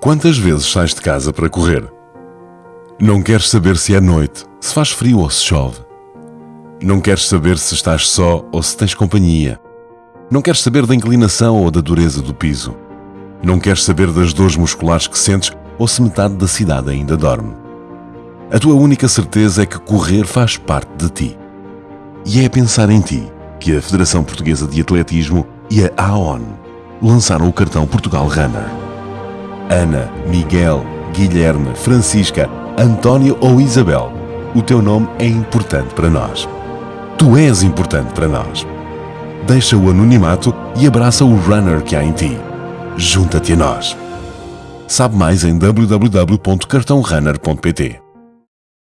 Quantas vezes sais de casa para correr? Não queres saber se é noite, se faz frio ou se chove. Não queres saber se estás só ou se tens companhia. Não queres saber da inclinação ou da dureza do piso. Não queres saber das dores musculares que sentes ou se metade da cidade ainda dorme. A tua única certeza é que correr faz parte de ti. E é a pensar em ti que a Federação Portuguesa de Atletismo e a AON lançaram o cartão Portugal Runner. Ana, Miguel, Guilherme, Francisca, António ou Isabel, o teu nome é importante para nós. Tu és importante para nós. Deixa o anonimato e abraça o runner que há em ti. Junta-te a nós. Sabe mais em www.cartãorunner.pt